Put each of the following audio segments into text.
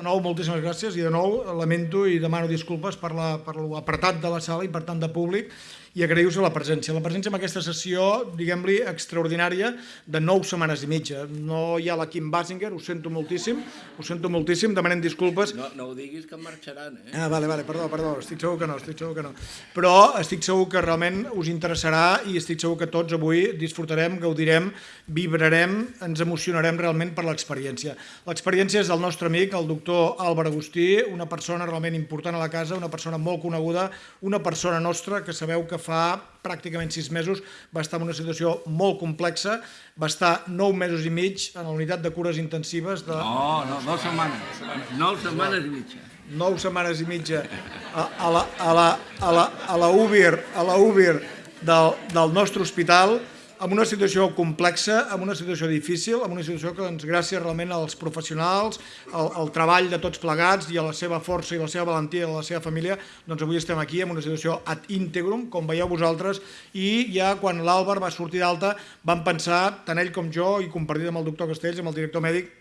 De nou, moltíssimes gràcies. I de nou lamento i demano disculpes per l'apartat de la sala i per tant de públic i agraïu-vos la presència. La presència en aquesta sessió, diguem-li, extraordinària de nou setmanes i mitja. No hi ha la Kim Basinger, ho sento moltíssim, ho sento moltíssim, demanem disculpes. No, no ho diguis que marxaran, eh? Ah, vale, vale, perdó, perdó, estic segur que no, estic segur que no. Però estic segur que realment us interessarà i estic segur que tots avui disfrutarem, gaudirem, vibrarem, ens emocionarem realment per l'experiència. L'experiència és del nostre amic, el doctor Álvaro Agustí, una persona realment important a la casa, una persona molt coneguda, una persona nostra que sabeu que fa pràcticament sis mesos va estar en una situació molt complexa, va estar nou mesos i mig en la unitat de cures intensives de... No, no, nou setmanes, nou setmanes i mitja. Nou setmanes i mitja a, a la, a la, a la, a la UBIR, a la UBIR del, del nostre hospital, en una situació complexa, en una situació difícil, en una situació que, doncs, gràcies realment als professionals, al, al treball de tots plegats i a la seva força i la seva valentia de la seva família, doncs avui estem aquí en una situació ad integrum, com veieu vosaltres, i ja quan l'Àlvar va sortir d'alta vam pensar, tant ell com jo, i compartit amb el doctor Castells, amb el director mèdic,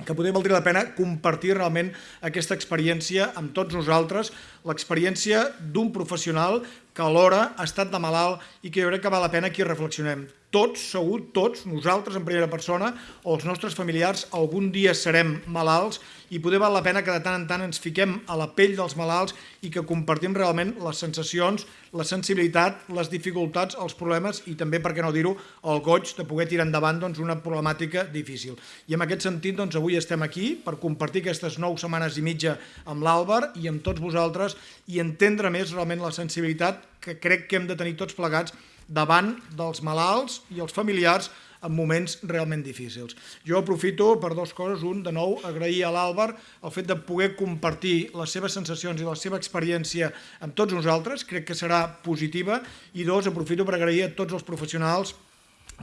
que podria valdria la pena compartir realment aquesta experiència amb tots nosaltres, l'experiència d'un professional que alhora ha estat de malalt i que jo crec que val la pena que hi reflexionem. Tots, segur, tots, nosaltres en primera persona o els nostres familiars algun dia serem malalts i poder val la pena que de tant en tant ens fiquem a la pell dels malalts i que compartim realment les sensacions, la sensibilitat, les dificultats, els problemes i també, per què no dir-ho, el goig de poder tirar endavant doncs, una problemàtica difícil. I en aquest sentit, doncs, avui estem aquí per compartir aquestes nou setmanes i mitja amb l'Àlvar i amb tots vosaltres i entendre més realment la sensibilitat que crec que hem de tenir tots plegats davant dels malalts i els familiars en moments realment difícils. Jo aprofito per dues coses. Un, de nou, agrair a l'Àlvar el fet de poder compartir les seves sensacions i la seva experiència amb tots nosaltres, crec que serà positiva. I dos, aprofito per agrair a tots els professionals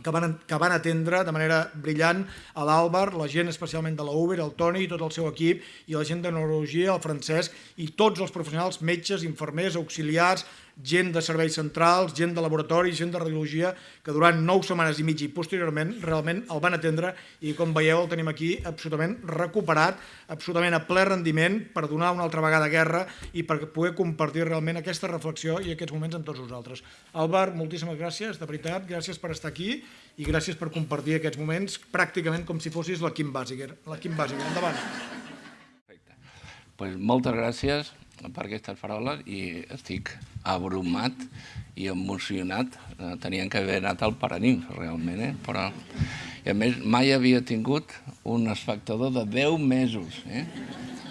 que van, que van atendre de manera brillant a l'Àlvar, la gent especialment de la Uber, el Toni i tot el seu equip, i la gent de neurologia, el Francesc, i tots els professionals, metges, infermers, auxiliars, gent de serveis centrals, gent de laboratori, gent de radiologia, que durant nou setmanes i mitja i posteriorment realment el van atendre i com veieu el tenim aquí absolutament recuperat, absolutament a ple rendiment per donar una altra vegada guerra i per poder compartir realment aquesta reflexió i aquests moments amb tots nosaltres. Albert, moltíssimes gràcies, de veritat, gràcies per estar aquí i gràcies per compartir aquests moments pràcticament com si fossis la Kim Basinger. La Kim Basinger, endavant. Perfecte. Pues moltes gràcies per aquestes paraules i estic abrumat i emocionat. Eh, tenien que haver anat al Paranimf, realment, eh? però i a més mai havia tingut un espectador de 10 mesos. Eh?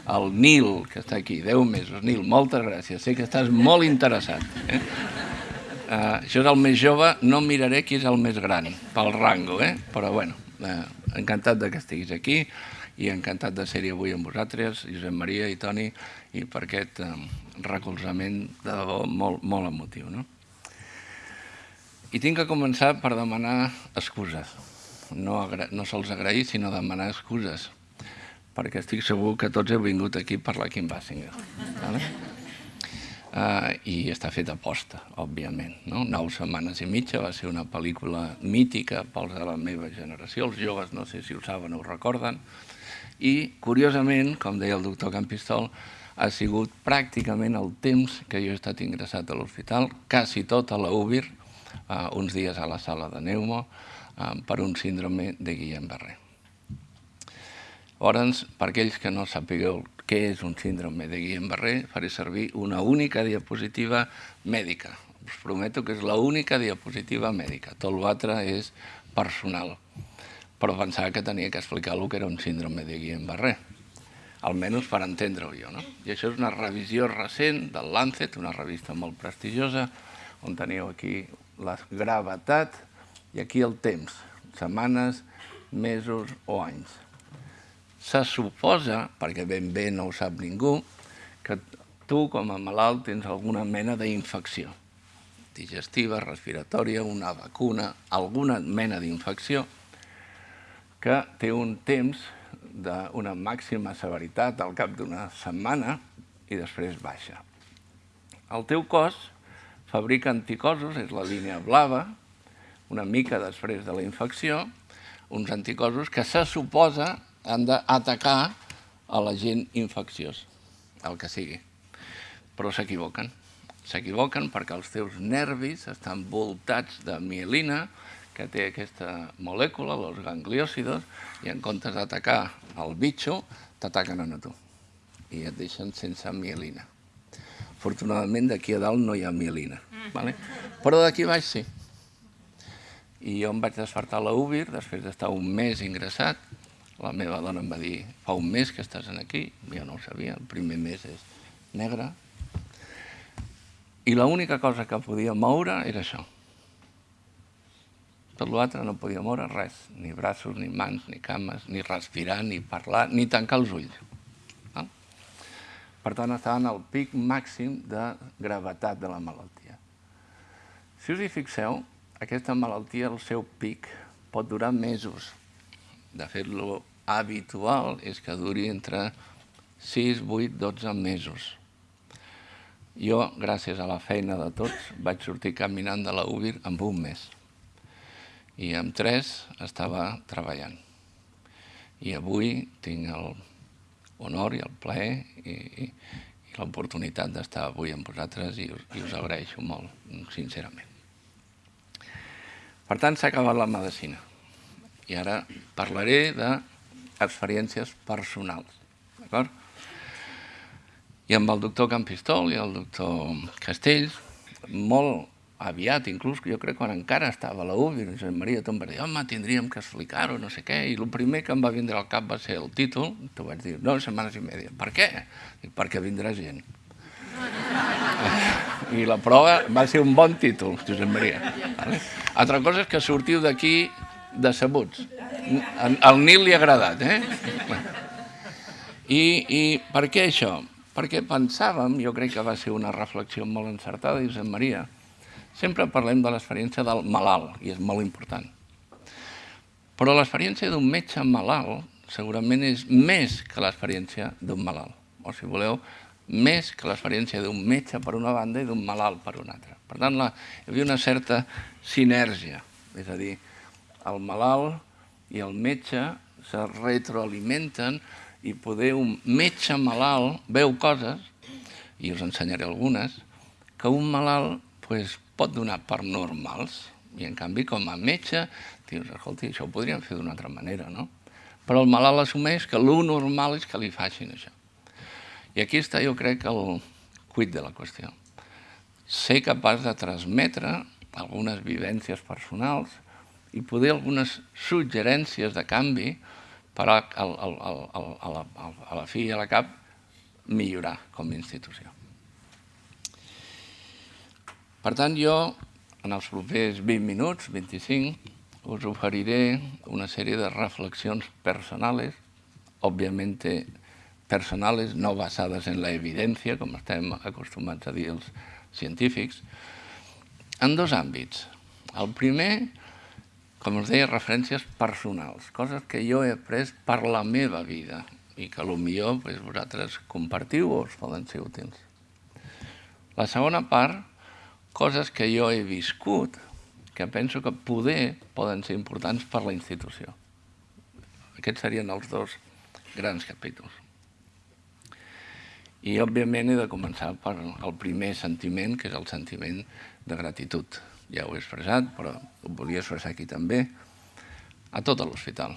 El Nil, que està aquí, 10 mesos. Nil, moltes gràcies, sé que estàs molt interessat. Eh? Uh, això és el més jove, no miraré qui és el més gran, pel rango, eh? però bueno, uh, encantat de que estiguis aquí i encantat de ser-hi avui amb vosaltres, Josep Maria i Toni, i per aquest eh, recolzament de debò molt, molt emotiu. No? I tinc que començar per demanar excuses. No, no sols agrair, sinó demanar excuses, perquè estic segur que tots heu vingut aquí per la Kim Basinger. Vale? Uh, I està feta aposta, òbviament. No? Nou setmanes i mitja va ser una pel·lícula mítica pels de la meva generació. Els joves no sé si ho saben o ho recorden, i, curiosament, com deia el doctor Campistol, ha sigut pràcticament el temps que jo he estat ingressat a l'hospital, quasi tot a la UBIR, uh, uns dies a la sala de Neumo, uh, per un síndrome de Guillain-Barré. Llavors, per aquells que no sapigueu què és un síndrome de Guillain-Barré, faré servir una única diapositiva mèdica. Us prometo que és l'única diapositiva mèdica. Tot l'altre és personal però pensava que tenia que explicar el que era un síndrome de Guillain-Barré, almenys per entendre-ho jo. No? I això és una revisió recent del Lancet, una revista molt prestigiosa, on teniu aquí la gravetat i aquí el temps, setmanes, mesos o anys. Se suposa, perquè ben bé no ho sap ningú, que tu com a malalt tens alguna mena d'infecció digestiva, respiratòria, una vacuna, alguna mena d'infecció, que té un temps d'una màxima severitat al cap d'una setmana i després baixa. El teu cos fabrica anticossos, és la línia blava, una mica després de la infecció, uns anticossos que se suposa han d'atacar a l'agent infecciós, el que sigui. Però s'equivoquen. S'equivoquen perquè els teus nervis estan voltats de mielina, que té aquesta molècula, els gangliòcidos, i en comptes d'atacar el bitxo, t'ataquen a tu. I et deixen sense mielina. Afortunadament, d'aquí a dalt no hi ha mielina. Vale? Però d'aquí baix sí. I jo em vaig despertar a la UBIR, després d'estar un mes ingressat. La meva dona em va dir, fa un mes que estàs aquí. Jo no ho sabia, el primer mes és negre. I l'única cosa que podia moure era això. Tot l'altre no podia moure res, ni braços, ni mans, ni cames, ni respirar, ni parlar, ni tancar els ulls. Per tant, estava en el pic màxim de gravetat de la malaltia. Si us hi fixeu, aquesta malaltia, el seu pic, pot durar mesos. De fet, lo habitual és que duri entre 6, 8, 12 mesos. Jo, gràcies a la feina de tots, vaig sortir caminant de la UBIR amb un mes. I amb tres estava treballant. I avui tinc el honor i el plaer i, i, i l'oportunitat d'estar avui amb vosaltres i i us agraeixo molt, sincerament. Per tant, s'ha acabat la medicina. I ara parlaré d'experiències personals. D'acord? I amb el doctor Campistol i el doctor Castells, molt aviat, inclús jo crec quan encara estava a la UBI, Josep Maria Tom va dir, home, tindríem que explicar-ho, no sé què, i el primer que em va vindre al cap va ser el títol, t'ho vaig dir, no, setmanes i media. Per què? Dic, perquè vindrà gent. I la prova va ser un bon títol, Josep Maria. Vale? Altra cosa és que sortiu d'aquí decebuts. Al Nil li ha agradat, eh? I, I per què això? Perquè pensàvem, jo crec que va ser una reflexió molt encertada, Josep Maria, Sempre parlem de l'experiència del malalt, i és molt important. Però l'experiència d'un metge malalt segurament és més que l'experiència d'un malalt. O, si voleu, més que l'experiència d'un metge per una banda i d'un malalt per una altra. Per tant, la, hi havia una certa sinergia, és a dir, el malalt i el metge se retroalimenten i poder un metge malalt veu coses, i us ensenyaré algunes, que un malalt pues, pot donar per normals, i en canvi com a metge dius, escolta, això ho podríem fer d'una altra manera, no? Però el malalt assumeix que el normal és que li facin això. I aquí està, jo crec, el cuit de la qüestió. Ser capaç de transmetre algunes vivències personals i poder algunes suggerències de canvi per a, a, a, a, a, la, a la fi i a la cap millorar com a institució. Per tant, jo, en els propers 20 minuts, 25, us oferiré una sèrie de reflexions personals, obviamente personales, no basades en la evidència, com estem acostumats a dir els científics, en dos àmbits. El primer, com us deia, referències personals, coses que jo he après per la meva vida i que potser pues, vosaltres compartiu o us poden ser útils. La segona part coses que jo he viscut que penso que poder poden ser importants per la institució. Aquests serien els dos grans capítols. I, òbviament, he de començar per el primer sentiment, que és el sentiment de gratitud. Ja ho he expressat, però ho volia expressar aquí també, a tot l'hospital.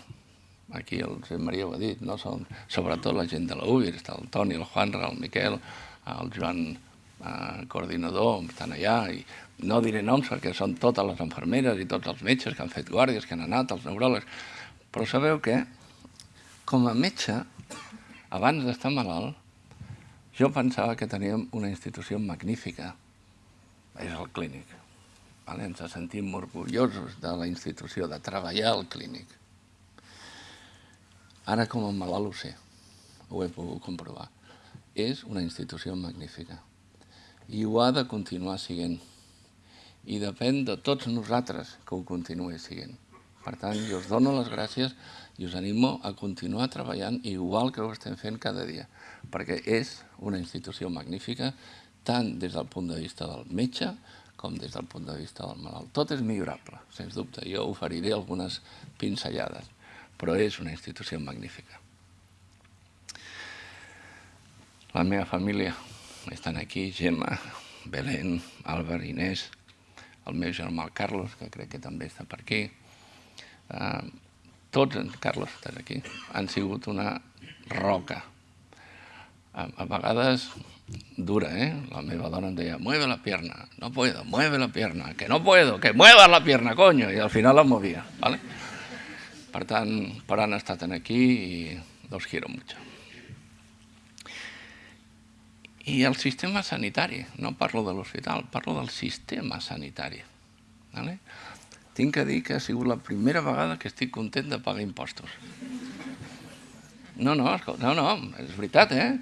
Aquí el Josep Maria ho ha dit, no? Són, sobretot la gent de la UBIR, està el Toni, el Juanra, el Miquel, el Joan eh, coordinador, estan allà, i no diré noms perquè són totes les infermeres i tots els metges que han fet guàrdies, que han anat, els neuròlegs, però sabeu què? Com a metge, abans d'estar malalt, jo pensava que teníem una institució magnífica, és el clínic. Vale? Ens sentim orgullosos de la institució, de treballar al clínic. Ara com a malalt ho sé, ho he pogut comprovar. És una institució magnífica i ho ha de continuar siguent. I depèn de tots nosaltres que ho continuï siguent. Per tant, jo us dono les gràcies i us animo a continuar treballant igual que ho estem fent cada dia, perquè és una institució magnífica tant des del punt de vista del metge com des del punt de vista del malalt. Tot és millorable, sens dubte. Jo oferiré algunes pinzellades, però és una institució magnífica. La meva família estan aquí, Gemma, Belén, Álvaro, Inés, el meu germà Carlos, que crec que també està per aquí. Uh, tots, Carlos, estàs aquí, han sigut una roca. A, a vegades dura, ¿eh? La meva dona em deia, mueve la pierna, no puedo, mueve la pierna, que no puedo, que muevas la pierna, coño, i al final la movia, ¿vale? Per tant, per han estat aquí i los quiero mucho. I el sistema sanitari, no parlo de l'hospital, parlo del sistema sanitari. ¿vale? Tinc que dir que ha sigut la primera vegada que estic content de pagar impostos. No, no, no, no, és veritat, eh?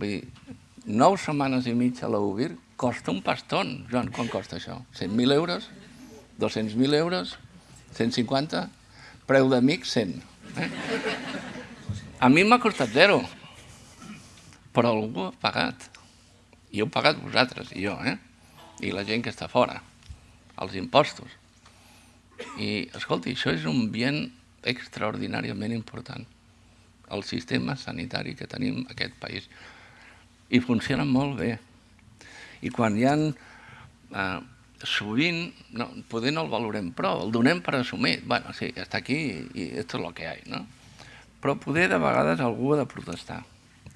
Vull dir, nou setmanes i mitja a la UBIR costa un paston. Joan, quan costa això? 100.000 euros? 200.000 euros? 150? Preu d'amic, 100. Eh? A mi m'ha costat zero, però algú ha pagat. I heu pagat vosaltres, i jo, eh? I la gent que està fora, els impostos. I, escolti, això és un bien extraordinàriament important, el sistema sanitari que tenim en aquest país. I funciona molt bé. I quan hi ha... Eh, sovint, no, poder no el valorem prou, el donem per assumit. bueno, sí, està aquí i esto es lo que hay, no? Però poder de vegades algú ha de protestar.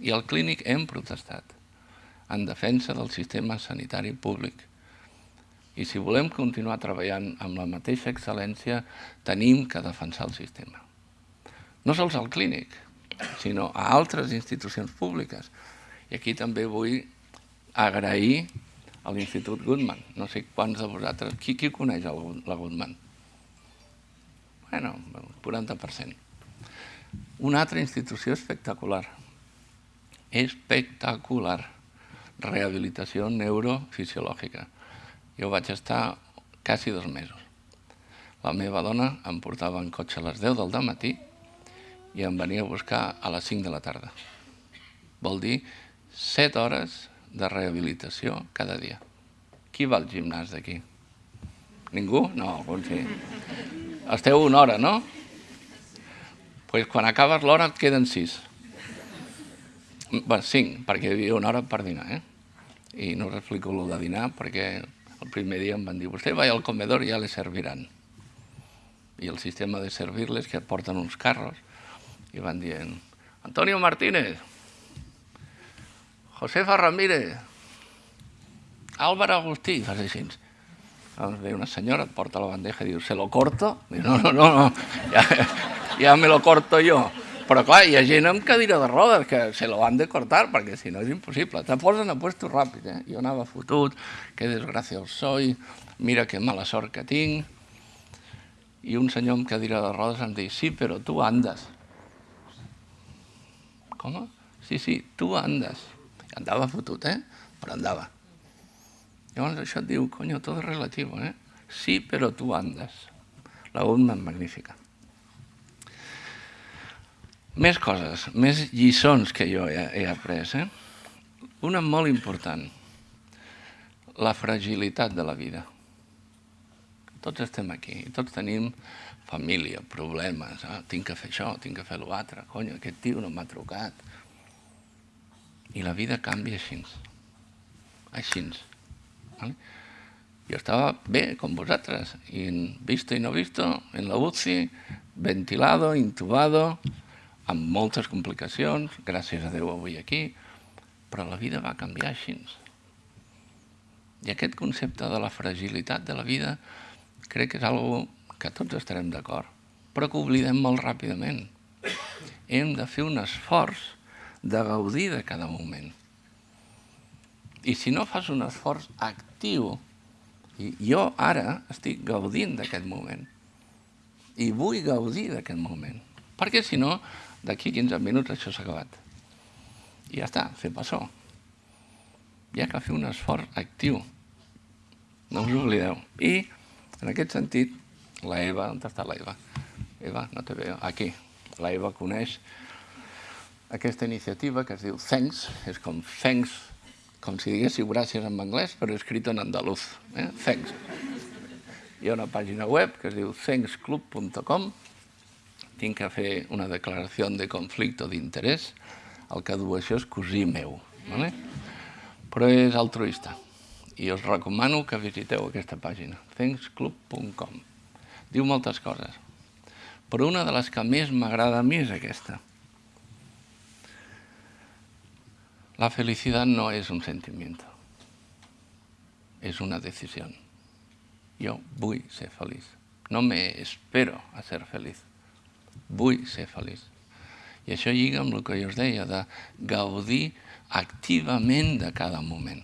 I al clínic hem protestat en defensa del sistema sanitari públic. I si volem continuar treballant amb la mateixa excel·lència, tenim que defensar el sistema. No sols al clínic, sinó a altres institucions públiques. I aquí també vull agrair a l'Institut Goodman. No sé quants de vosaltres... Qui, qui coneix el, la Goodman? Bueno, el 40%. Una altra institució espectacular. Espectacular. Rehabilitació neurofisiològica. Jo vaig estar quasi dos mesos. La meva dona em portava en cotxe a les 10 del matí i em venia a buscar a les 5 de la tarda. Vol dir 7 hores de rehabilitació cada dia. Qui va al gimnàs d'aquí? Ningú? No, algun sí. Esteu una hora, no? Doncs pues quan acabes l'hora et queden sis. Bé, cinc, perquè hi havia una hora per dinar, eh? I no us explico el de dinar perquè el primer dia em van dir vostè va al comedor i ja le serviran. I el sistema de servir-les que porten uns carros i van dient Antonio Martínez, Josefa Ramírez, Álvaro Agustí, fas així. Llavors ve una senyora, et porta la bandeja i diu, ¿se lo corto? Diu, no, no, no, no. Ja, ja me lo corto jo. Però clar, hi ha gent amb cadira de rodes que se lo han de cortar perquè si no és impossible. Te posen a puesto ràpid, eh? Jo anava fotut, que desgraciat soy, mira que mala sort que tinc. I un senyor amb cadira de rodes em diu, sí, però tu andes. Com? Sí, sí, tu andes. Andava fotut, eh? Però andava. Llavors això et diu, coño, tot és relatiu, eh? Sí, però tu andes. La Goodman magnífica. Més coses, més lliçons que jo he, he après. Eh? Una molt important, la fragilitat de la vida. Tots estem aquí, tots tenim família, problemes, ah, tinc que fer això, tinc que fer l'altre, cony, aquest tio no m'ha trucat. I la vida canvia així. Així. ¿vale? Jo estava bé, com vosaltres, i en visto i no visto, en la UCI, ventilado, intubado, amb moltes complicacions, gràcies a Déu avui aquí, però la vida va canviar així. I aquest concepte de la fragilitat de la vida crec que és algo que tots estarem d'acord, però que oblidem molt ràpidament. Hem de fer un esforç de gaudir de cada moment. I si no fas un esforç actiu, i jo ara estic gaudint d'aquest moment, i vull gaudir d'aquest moment, perquè si no, d'aquí 15 minuts això s'ha acabat. I ja està, fer passó. Hi ha que fer un esforç actiu. No us oblideu. I, en aquest sentit, la Eva, on està la Eva? Eva, no te veo. Aquí. La Eva coneix aquesta iniciativa que es diu Thanks, és com Thanks, com si diguéssiu gràcies en anglès, però escrit en andaluz. Eh? Thanks. Hi ha una pàgina web que es diu thanksclub.com tinc que fer una declaració de conflicte d'interès, el que du això és cosí meu. Vale? Però és altruista. I us recomano que visiteu aquesta pàgina, thanksclub.com. Diu moltes coses. Però una de les que més m'agrada a mi és aquesta. La felicidad no es un sentimiento, es una decisión. Jo vull ser feliç. No me espero a ser feliç. Vull ser feliç. I això lliga amb el que jo us deia, de gaudir activament de cada moment.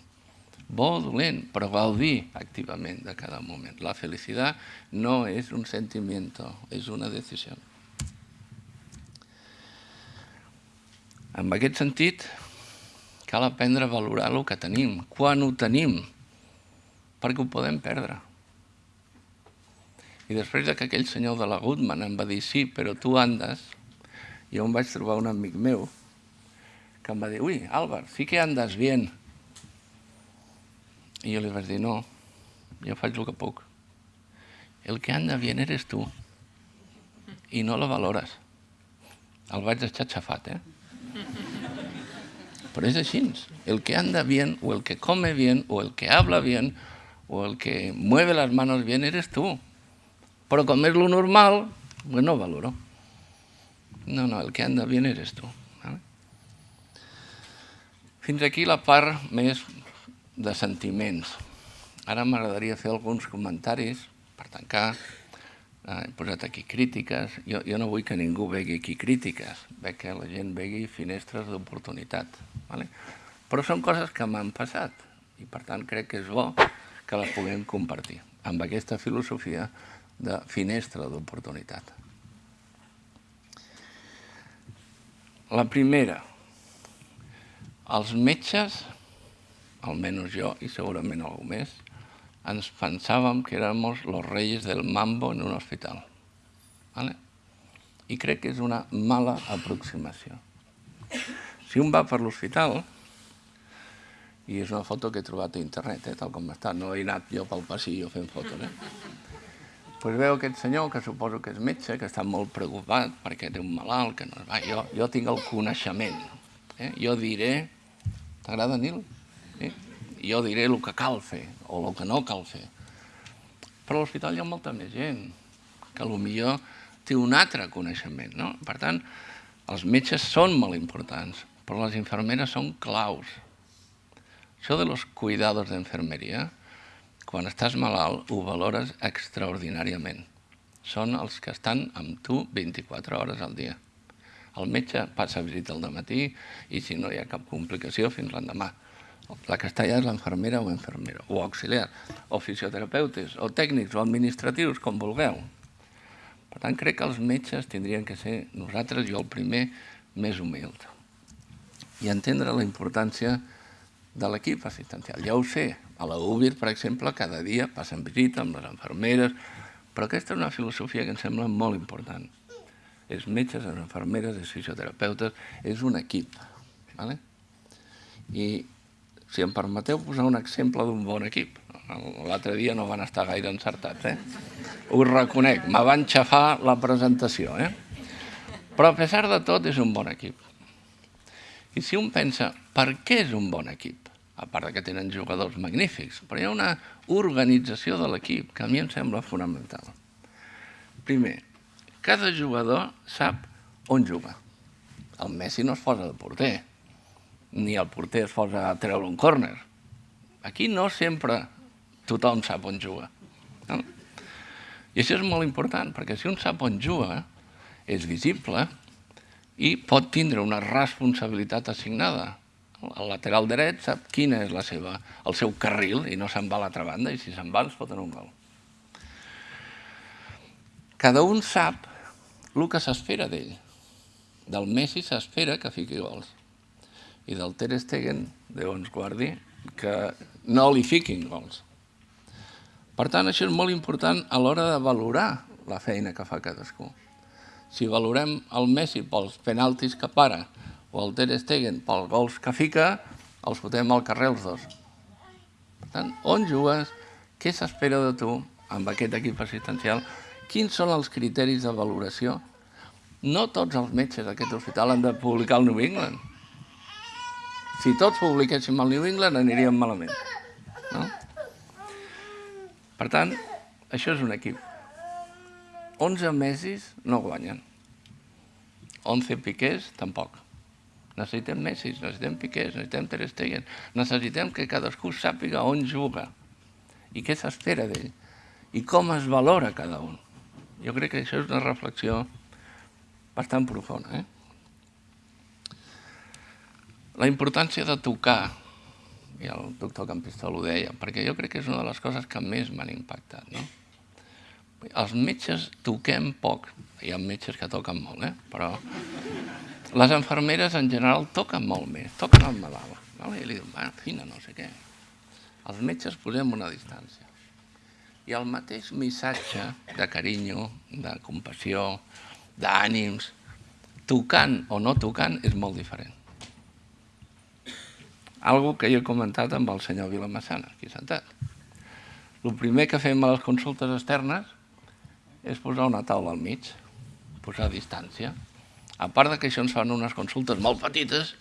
Bo o dolent, però gaudir activament de cada moment. La felicitat no és un sentiment, és una decisió. En aquest sentit, cal aprendre a valorar el que tenim, quan ho tenim, perquè ho podem perdre. I després de que aquell senyor de la Goodman em va dir sí, però tu andes, jo em vaig trobar un amic meu que em va dir, ui, Álvaro, sí que andes bien. I jo li vaig dir, no, jo faig el que puc. El que anda bien eres tu. I no la valores. El vaig deixar xafat, eh? Però és així. El que anda bien, o el que come bien, o el que habla bien, o el que mueve las manos bien, eres tú. Però com és lo normal, pues no valoro. No, no, el que anda bien eres tu. ¿vale? Fins aquí la part més de sentiments. Ara m'agradaria fer alguns comentaris per tancar. Eh, he posat aquí crítiques. Jo, jo no vull que ningú vegi aquí crítiques. Veig que la gent vegi finestres d'oportunitat. ¿vale? Però són coses que m'han passat i per tant crec que és bo que les puguem compartir amb aquesta filosofia de finestra d'oportunitat. La primera, els metges, almenys jo i segurament algú més, ens pensàvem que érem els reyes del mambo en un hospital. ¿vale? I crec que és una mala aproximació. Si un va per l'hospital, i és una foto que he trobat a internet, eh, tal com està, no he anat jo pel passillo fent fotos, eh? Pues veu aquest senyor, que suposo que és metge, que està molt preocupat perquè té un malalt, que no... Va, jo, jo tinc el coneixement. Eh? Jo diré... T'agrada, Nil? Sí? Jo diré el que cal fer, o el que no cal fer. Però a l'hospital hi ha molta més gent, que millor té un altre coneixement. No? Per tant, els metges són molt importants, però les infermeres són claus. Això de los cuidados d'enfermeria, quan estàs malalt ho valores extraordinàriament. Són els que estan amb tu 24 hores al dia. El metge passa a visita al matí i si no hi ha cap complicació fins l'endemà. La que està allà és l'enfermera o infermera, o auxiliar, o fisioterapeutes, o tècnics, o administratius, com vulgueu. Per tant, crec que els metges tindrien que ser nosaltres, jo el primer, més humil. I entendre la importància de l'equip assistencial. Ja ho sé, a la UBIR, per exemple, cada dia passen visita amb les enfermeres, però aquesta és una filosofia que em sembla molt important. Els metges, les enfermeres, els fisioterapeutes, és un equip. Vale? I si em permeteu posar un exemple d'un bon equip. L'altre dia no van estar gaire encertats, eh? Ho reconec, me van xafar la presentació, eh? Però a pesar de tot és un bon equip. I si un pensa, per què és un bon equip? A part que tenen jugadors magnífics, però hi ha una organització de l'equip que a mi em sembla fonamental. Primer, cada jugador sap on juga. El Messi no es posa de porter, ni el porter es posa a treure un córner. Aquí no sempre tothom sap on juga. No? I això és molt important, perquè si un sap on juga, és visible i pot tindre una responsabilitat assignada el lateral dret sap quina és la seva, el seu carril i no se'n va a l'altra banda i si se'n va ens foten un gol. Cada un sap el que s'espera d'ell. Del Messi s'espera que fiqui gols i del Ter Stegen, Déu ens guardi, que no li fiquin gols. Per tant, això és molt important a l'hora de valorar la feina que fa cadascú. Si valorem el Messi pels penaltis que para o el Ter Stegen pel gols que fica, els fotem al carrer els dos. Per tant, on jugues, què s'espera de tu amb aquest equip assistencial, quins són els criteris de valoració. No tots els metges d'aquest hospital han de publicar el New England. Si tots publiquéssim al New England aniríem malament. No? Per tant, això és un equip. 11 mesos no guanyen. 11 piquers, tampoc. Necessitem Messi, necessitem Piqués, necessitem Ter Stegen, necessitem que cadascú sàpiga on juga i què s'espera d'ell i com es valora cada un. Jo crec que això és una reflexió bastant profunda. Eh? La importància de tocar, i el doctor Campistol ho deia, perquè jo crec que és una de les coses que més m'han impactat. No? Els metges toquem poc, hi ha metges que toquen molt, eh? però les enfermeres en general toquen molt més, toquen el malalt. No? I li diuen, va, fina, no sé què. Els metges posem una distància. I el mateix missatge de carinyo, de compassió, d'ànims, tocant o no tocant, és molt diferent. Algo que jo he comentat amb el senyor Vilamassana, aquí sentat. El primer que fem a les consultes externes és posar una taula al mig, posar distància, a part de que això ens fan unes consultes molt petites,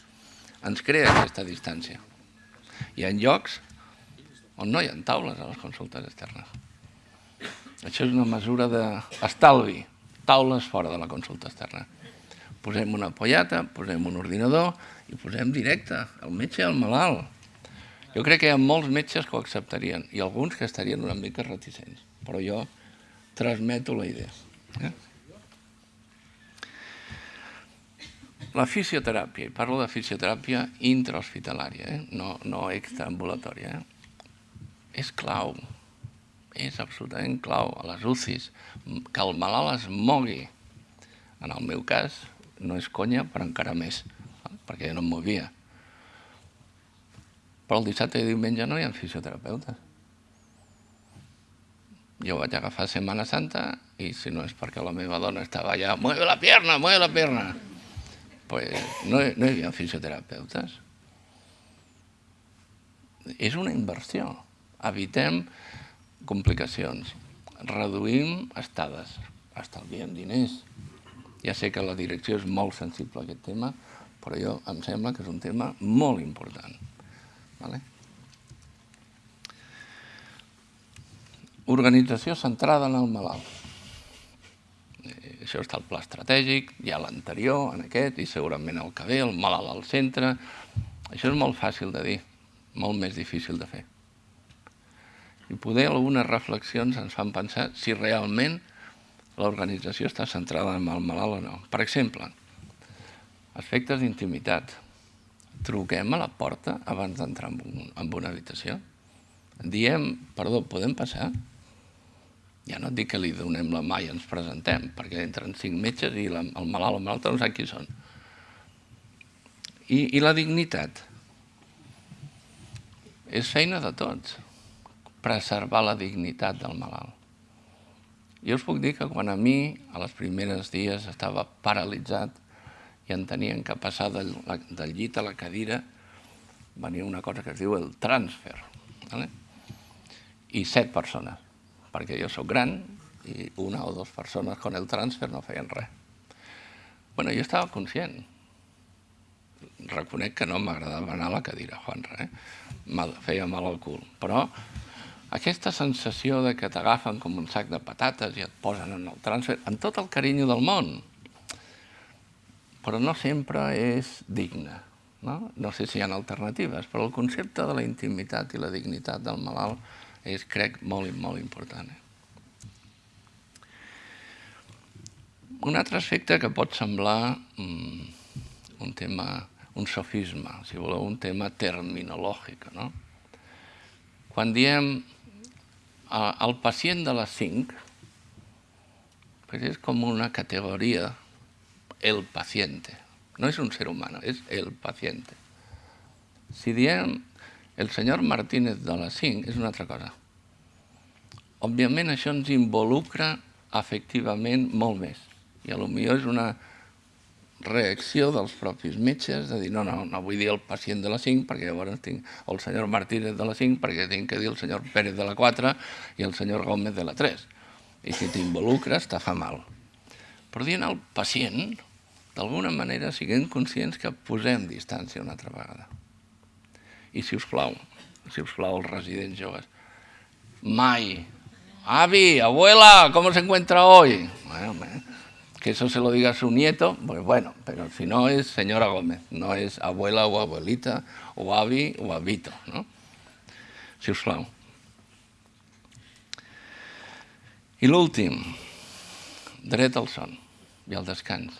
ens crea aquesta distància. Hi ha llocs on no hi ha taules a les consultes externes. Això és una mesura d'estalvi, taules fora de la consulta externa. Posem una pollata, posem un ordinador i posem directe el metge el malalt. Jo crec que hi ha molts metges que ho acceptarien i alguns que estarien una mica reticents, però jo transmeto la idea. Eh? La fisioteràpia, i parlo de fisioteràpia intrahospitalària, eh? no, no extraambulatòria, eh? és clau, és absolutament clau a les UCIs, que el malalt es mogui. En el meu cas, no és conya, però encara més, perquè jo no em movia. Però el dissabte i diumenge no hi ha fisioterapeutes. Jo vaig agafar Setmana Santa i si no és perquè la meva dona estava allà, mueve la pierna, mueve la pierna, pues no, no hi havia fisioterapeutes. És una inversió. Evitem complicacions. Reduïm estades. Estalviem diners. Ja sé que la direcció és molt sensible a aquest tema, però jo em sembla que és un tema molt important. Vale? Organització centrada en el malalt això està al pla estratègic, hi ha l'anterior, en aquest, i segurament el que ve, el malalt al centre. Això és molt fàcil de dir, molt més difícil de fer. I poder algunes reflexions ens fan pensar si realment l'organització està centrada en el malalt o no. Per exemple, aspectes d'intimitat. Truquem a la porta abans d'entrar en, un, en una habitació. Diem, perdó, podem passar? Ja no et dic que li donem la mà i ens presentem, perquè entren cinc metges i la, el malalt o malalta no sap qui són. I, I la dignitat. És feina de tots, preservar la dignitat del malalt. Jo us puc dir que quan a mi, a les primeres dies, estava paralitzat i en tenien que passar del, del llit a la cadira, venia una cosa que es diu el transfer. ¿vale? I set persones perquè jo sóc gran i una o dues persones con el transfer no feien res. bueno, jo estava conscient. Reconec que no m'agradava anar a la cadira, Juan, eh? feia mal al cul. Però aquesta sensació de que t'agafen com un sac de patates i et posen en el transfer, amb tot el carinyo del món, però no sempre és digne. No? no sé si hi ha alternatives, però el concepte de la intimitat i la dignitat del malalt és, crec, molt, molt important. Eh? Un altre aspecte que pot semblar mm, un tema, un sofisme, si voleu, un tema terminològic, no? Quan diem el pacient de les 5, pues és com una categoria, el paciente. No és un ser humano, és el paciente. Si diem el senyor Martínez de les 5 és una altra cosa. Òbviament això ens involucra efectivament molt més. I millor és una reacció dels propis metges de dir no, no, no vull dir el pacient de la 5 perquè llavors tinc el senyor Martínez de la 5 perquè tinc que dir el senyor Pérez de la 4 i el senyor Gómez de la 3. I si t'involucres, te fa mal. Però dient al pacient, d'alguna manera siguem conscients que posem distància una altra vegada. I si us plau, si us plau, els residents joves, mai, avi, abuela, ¿cómo se encuentra hoy? Bueno, que eso se lo diga a su nieto, pues bueno, pero si no es señora Gómez, no es abuela o abuelita, o avi o avito, no? Si us plau. I l'últim, dret al son i al descans.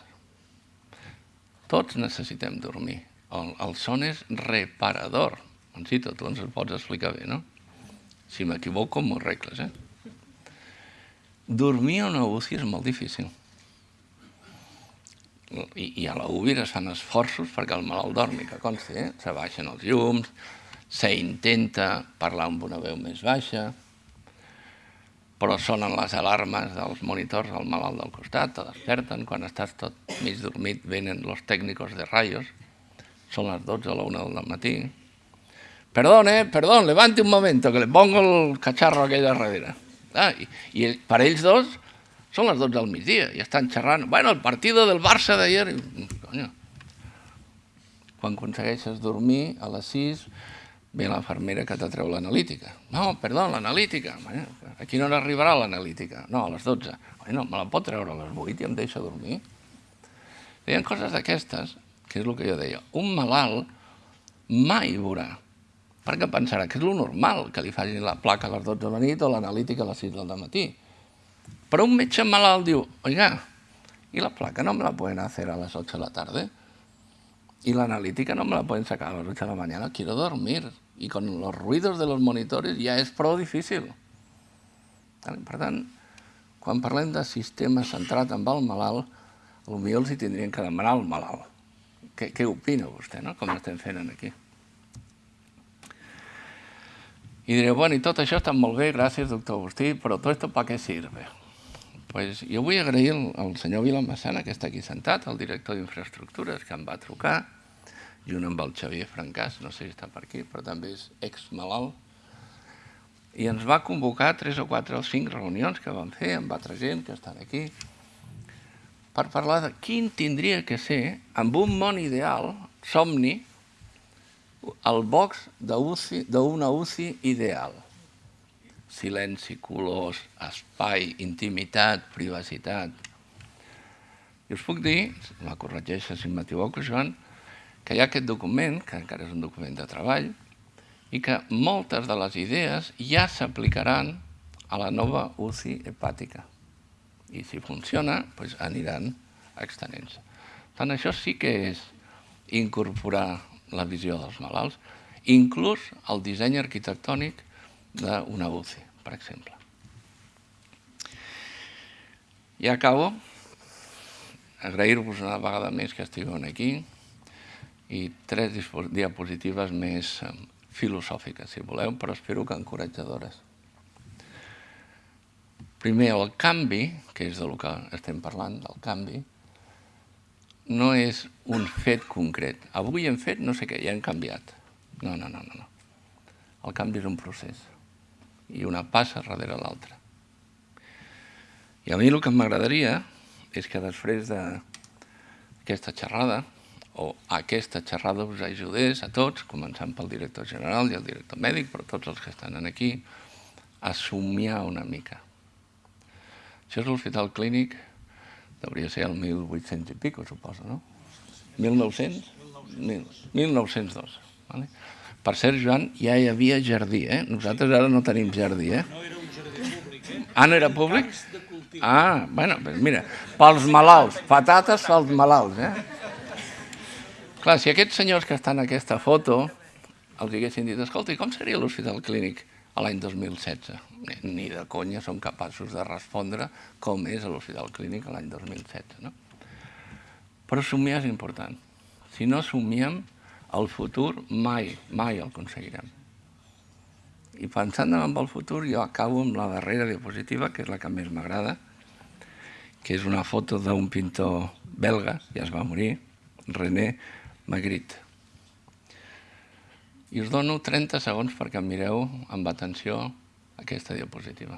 Tots necessitem dormir. El, el son és reparador. Moncito, tu ens el pots explicar bé, no? Si m'equivoco, m'ho regles, eh? Dormir a una UCI és molt difícil. I, i a la UBI es fan esforços perquè el malalt dormi, que consti, eh? Se baixen els llums, s'intenta parlar amb una veu més baixa, però sonen les alarmes dels monitors al malalt del costat, te desperten, quan estàs tot mig dormit venen els tècnics de rayos, són les 12 o la 1 del matí. Perdón, eh, perdón, levante un momento, que le pongo el cacharro aquell darrere. Ah, i, per ells dos són les 12 del migdia i estan xerrant. Bueno, el partido del Barça d'ayer... Coño. Quan aconsegueixes dormir a les 6 ve la fermera que t'atreu l'analítica. No, perdó, l'analítica. A quina hora arribarà l'analítica? No, a les 12. Bueno, me la pot treure a les 8 i em deixa dormir. Hi coses d'aquestes, que és el que jo deia. Un malalt mai veurà, perquè pensarà que és lo normal que li facin la placa a les 12 de la nit o l'analítica a les 6 del matí. Però un metge malalt diu, oiga, i la placa no me la pueden hacer a las 8 de la tarde? Y la analítica no me la pueden sacar a las 8 de la mañana, quiero dormir. Y con los ruidos de los monitores ja és prou difícil. Per tant, quan parlem de sistema centrat amb el malalt, potser els hi tindrien que demanar al malalt. Què, què opina vostè, no? com estem fent aquí? I diré, bueno, i tot això està molt bé, gràcies, doctor Agustí, però tot esto para què sirve? Pues jo vull agrair al, al senyor Vilamassana, que està aquí sentat, el director d'infraestructures, que em va trucar, junt amb el Xavier Francàs, no sé si està per aquí, però també és ex-malalt, i ens va convocar tres o quatre o cinc reunions que vam fer amb altra gent que estan aquí, per parlar de quin tindria que ser, amb un món ideal, somni, el box d'una UCI ideal silenci, colors, espai, intimitat, privacitat. I us puc dir, la corregeixa si m'equivoco, Joan, que hi ha aquest document, que encara és un document de treball, i que moltes de les idees ja s'aplicaran a la nova UCI hepàtica. I si funciona, doncs aniran extenents. Tant això sí que és incorporar la visió dels malalts, inclús el disseny arquitectònic d'una UCI, per exemple. I acabo agrair-vos una vegada més que estigueu aquí i tres diapositives més eh, filosòfiques, si voleu, però espero que encoratjadores. Primer, el canvi, que és del que estem parlant, del canvi, no és un fet concret. Avui hem fet no sé què, ja hem canviat. No, no, no, no. El canvi és un procés i una passa darrere l'altra. I a mi el que m'agradaria és que després d'aquesta xerrada, o aquesta xerrada us ajudés a tots, començant pel director general i el director mèdic, però tots els que estan aquí, a somiar una mica. Això és l'Hospital Clínic, hauria ser el 1800 i pico, suposo, no? 1900? 1902. Vale? Per cert, Joan, ja hi havia jardí, eh? Nosaltres ara no tenim jardí, eh? No era un jardí públic, eh? Ah, no era públic? Ah, bueno, mira, pels malalts, patates pels malalts, eh? Clar, si aquests senyors que estan en aquesta foto els haguessin dit, escolta, com seria l'Hospital Clínic a l'any 2016? Ni de conya som capaços de respondre com és l'Hospital Clínic l'any 2016, no? Però somiar és important. Si no somiem, el futur mai, mai el aconseguirem. I pensant en el futur, jo acabo amb la darrera diapositiva, que és la que més m'agrada, que és una foto d'un pintor belga, ja es va morir, René Magritte. I us dono 30 segons perquè mireu amb atenció aquesta diapositiva.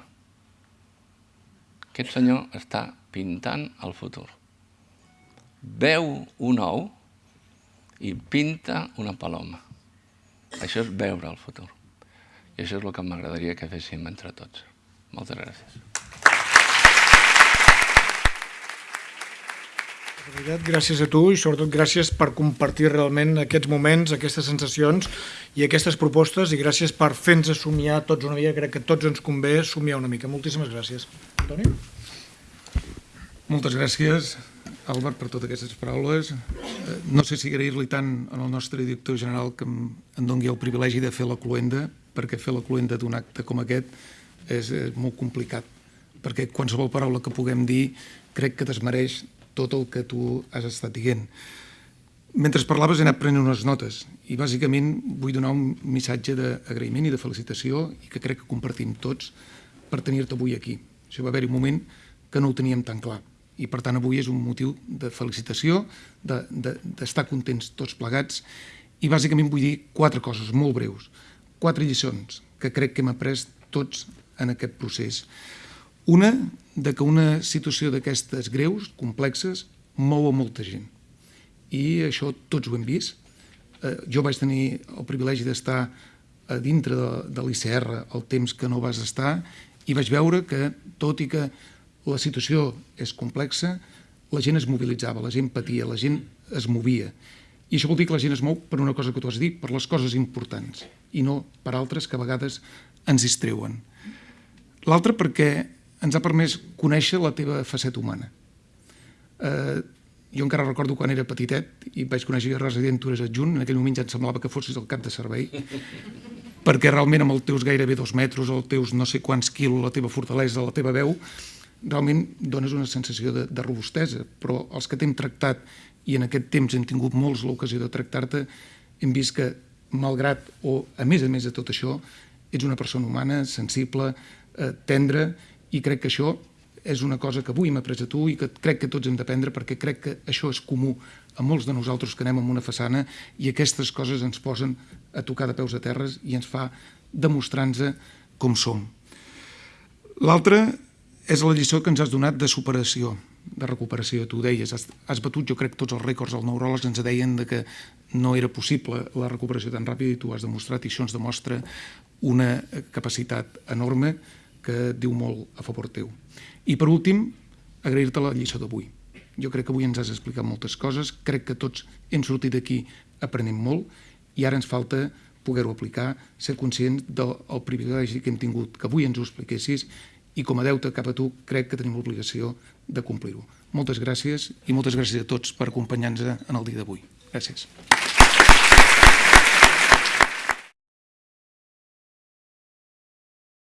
Aquest senyor està pintant el futur. Veu un ou i pinta una paloma. Això és veure el futur. I això és el que m'agradaria que féssim entre tots. Moltes gràcies. Veritat, gràcies a tu i sobretot gràcies per compartir realment aquests moments, aquestes sensacions i aquestes propostes i gràcies per fer-nos somiar tots una mica, crec que tots ens convé somiar una mica. Moltíssimes gràcies. Toni? Moltes gràcies, Albert, per totes aquestes paraules. Eh, No sé si agrair-li tant al nostre director general que em doni el privilegi de fer la cluenda, perquè fer la cluenda d'un acte com aquest és molt complicat, perquè qualsevol paraula que puguem dir crec que desmereix tot el que tu has estat dient. Mentre parlaves he anat prenent unes notes i bàsicament vull donar un missatge d'agraïment i de felicitació i que crec que compartim tots per tenir-te avui aquí. Això va haver-hi un moment que no ho teníem tan clar i per tant avui és un motiu de felicitació, d'estar de, de, contents tots plegats i bàsicament vull dir quatre coses molt breus, quatre lliçons que crec que hem après tots en aquest procés. Una, de que una situació d'aquestes greus, complexes, mou a molta gent. I això tots ho hem vist. Eh, jo vaig tenir el privilegi d'estar a dintre de, de l'ICR el temps que no vas estar i vaig veure que, tot i que la situació és complexa, la gent es mobilitzava, la gent patia, la gent es movia. I això vol dir que la gent es mou per una cosa que tu has dit, per les coses importants, i no per altres que a vegades ens distreuen. L'altre perquè ens ha permès conèixer la teva faceta humana. Eh, jo encara recordo quan era petitet i vaig conèixer resident tu eres adjunt, en aquell moment ja em semblava que fossis el cap de servei, perquè realment amb els teus gairebé dos metres, els teus no sé quants quilos, la teva fortalesa, la teva veu, realment dones una sensació de, de robustesa, però els que t'hem tractat i en aquest temps hem tingut molts l'ocasió de tractar-te, hem vist que, malgrat o a més a més de tot això, ets una persona humana, sensible, eh, tendra, i crec que això és una cosa que avui m'ha pres a tu i que crec que tots hem d'aprendre perquè crec que això és comú a molts de nosaltres que anem amb una façana i aquestes coses ens posen a tocar de peus a terres i ens fa demostrar-nos com som. L'altre és la lliçó que ens has donat de superació, de recuperació. Tu ho deies, has, has batut, jo crec, tots els rècords. Els neuròlegs ens deien de que no era possible la recuperació tan ràpida i tu has demostrat i això ens demostra una capacitat enorme que diu molt a favor teu. I per últim, agrair-te la lliçó d'avui. Jo crec que avui ens has explicat moltes coses, crec que tots hem sortit d'aquí aprenent molt i ara ens falta poder-ho aplicar, ser conscients del privilegi que hem tingut, que avui ens ho expliquessis i com a deute cap a tu crec que tenim l'obligació de complir-ho. Moltes gràcies i moltes gràcies a tots per acompanyar-nos en el dia d'avui. Gràcies.